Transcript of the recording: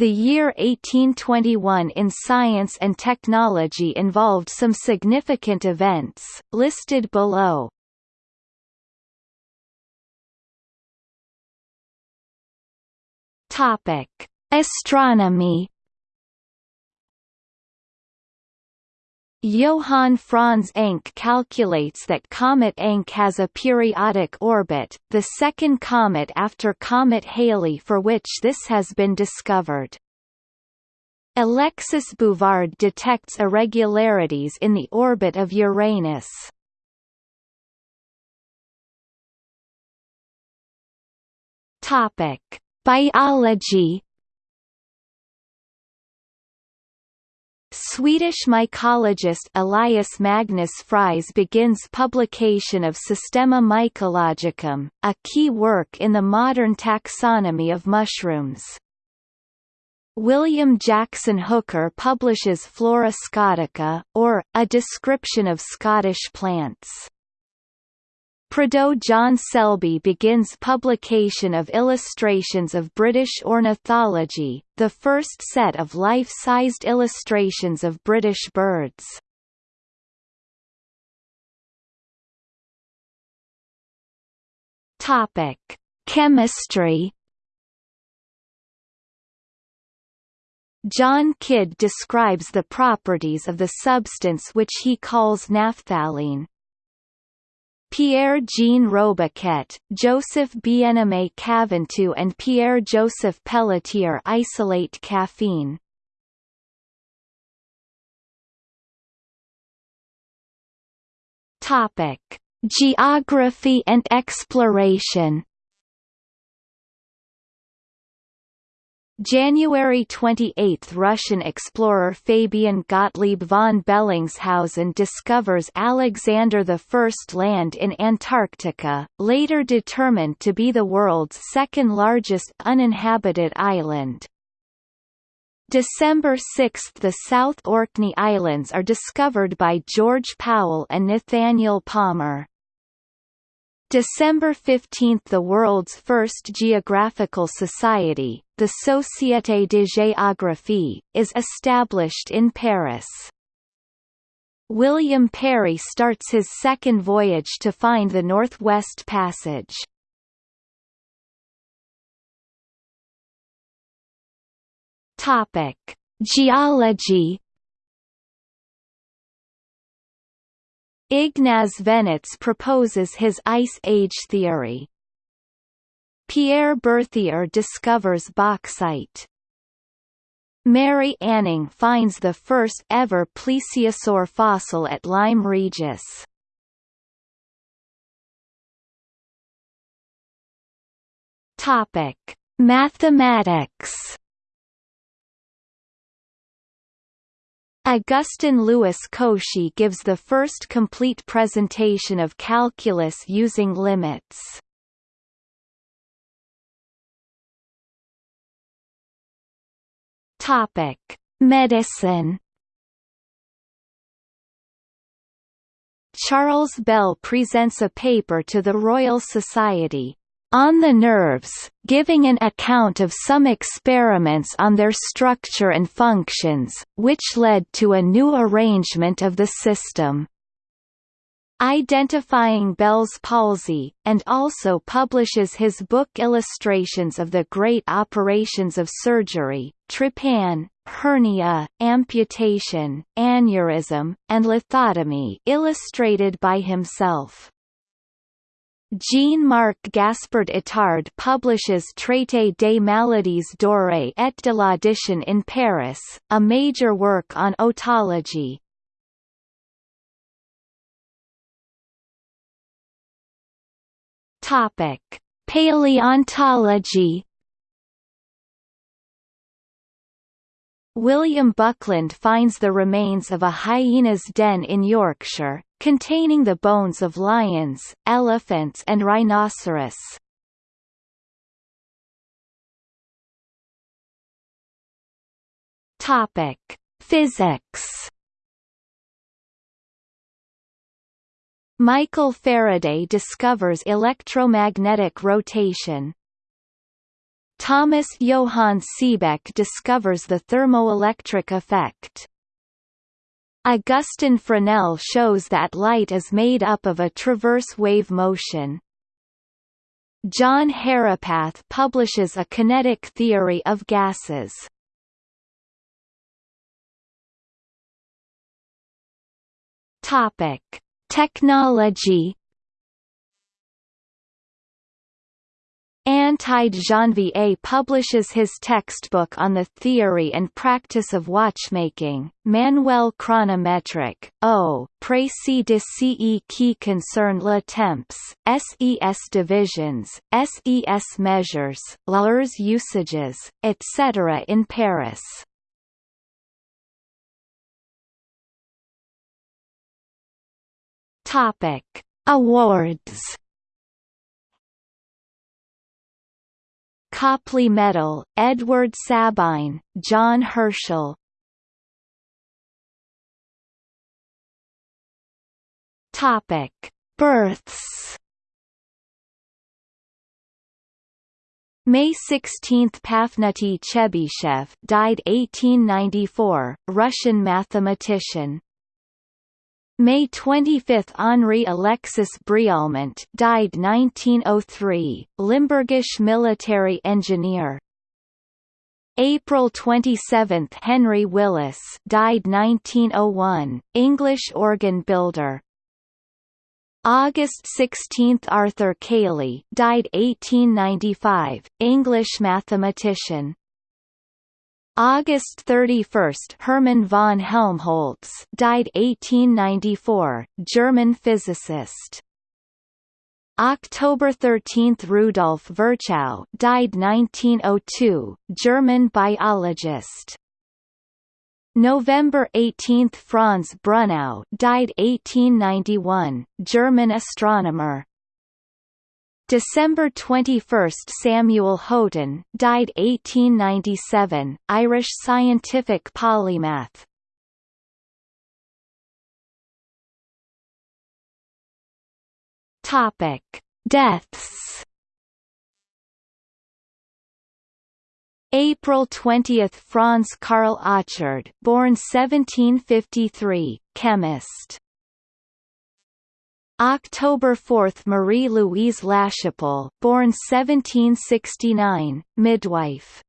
The year 1821 in science and technology involved some significant events, listed below. Topic: Astronomy. Johann Franz Encke calculates that Comet Encke has a periodic orbit, the second comet after Comet Halley for which this has been discovered. Alexis Bouvard detects irregularities in the orbit of Uranus. Biology Swedish mycologist Elias Magnus Fries begins publication of Systema Mycologicum, a key work in the modern taxonomy of mushrooms. William Jackson Hooker publishes Flora Scotica, or, A Description of Scottish Plants. Prideaux John Selby begins publication of illustrations of British ornithology, the first set of life-sized illustrations of British birds. Topic: Chemistry. John Kidd describes the properties of the substance which he calls naphthalene, Pierre-Jean Robiquet, Joseph Bien-Aimé Caventou and Pierre-Joseph Pelletier isolate caffeine. Topic: Geography and exploration January 28 – Russian explorer Fabian Gottlieb von Bellingshausen discovers Alexander I land in Antarctica, later determined to be the world's second largest uninhabited island. December 6 – The South Orkney Islands are discovered by George Powell and Nathaniel Palmer. December 15 – The world's first geographical society, the Société de Géographie, is established in Paris. William Parry starts his second voyage to find the Northwest Passage. Topic: Geology Ignaz Venetz proposes his Ice Age theory. Pierre Berthier discovers bauxite. Mary Anning finds the first ever plesiosaur fossil at Lyme Regis. Topic: Mathematics Augustin Louis Cauchy gives the first complete presentation of calculus using limits. Topic: Medicine. Charles Bell presents a paper to the Royal Society, on the nerves, giving an account of some experiments on their structure and functions, which led to a new arrangement of the system. Identifying Bell's palsy, and also publishes his book Illustrations of the Great Operations of Surgery, Trepan, hernia, amputation, aneurysm, and lithotomy illustrated by himself. Jean-Marc Gaspard Itard publishes Traité des maladies dorées et de l'audition in Paris, a major work on otology. Topic: Paleontology William Buckland finds the remains of a hyena's den in Yorkshire, containing the bones of lions, elephants and rhinoceros. Topic: Physics. Michael Faraday discovers electromagnetic rotation. Thomas Johann Seebeck discovers the thermoelectric effect. Augustin Fresnel shows that light is made up of a transverse wave motion. John Herapath publishes a kinetic theory of gases. Topic: Technology Antide Janvier publishes his textbook on the theory and practice of watchmaking, Manuel chronométrique, O, Précis de ce qui concerne le temps, SES divisions, SES mesures, leurs usages, etc. in Paris. Topic: Awards Copley Medal, Edward Sabine, John Herschel Topic: Births. May 16 – Pafnuty Chebyshev died 1894, Russian mathematician May 25 – Henri Alexis Brialmont died 1903, Limburgish military engineer. April 27 – Henry Willis died 1901, English organ builder. August 16 – Arthur Cayley died 1895, English mathematician August 31 Hermann von Helmholtz died 1894, German physicist. October 13 Rudolf Virchow died 1902, German biologist. November 18 Franz Brunnow died 1891, German astronomer. December 21 Samuel Haughton died 1897, Irish scientific polymath. Topic: Deaths. April 20 Franz Karl Achard, born 1753, chemist. October 4 Marie-Louise Lachapelle born 1769, midwife